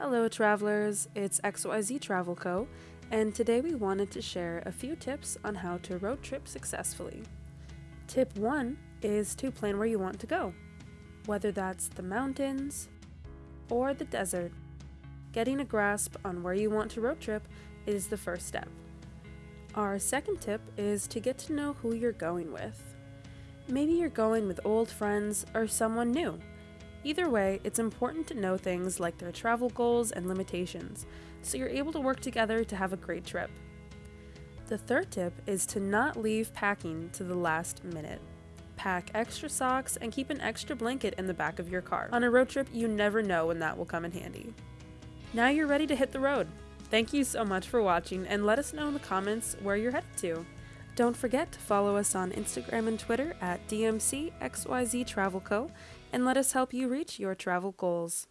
Hello, travelers. It's XYZ Travel Co., and today we wanted to share a few tips on how to road trip successfully. Tip 1 is to plan where you want to go, whether that's the mountains or the desert. Getting a grasp on where you want to road trip is the first step. Our second tip is to get to know who you're going with. Maybe you're going with old friends or someone new Either way, it's important to know things like their travel goals and limitations, so you're able to work together to have a great trip. The third tip is to not leave packing to the last minute. Pack extra socks and keep an extra blanket in the back of your car. On a road trip, you never know when that will come in handy. Now you're ready to hit the road. Thank you so much for watching and let us know in the comments where you're headed to. Don't forget to follow us on Instagram and Twitter at DMCXYZ Travel Co. and let us help you reach your travel goals.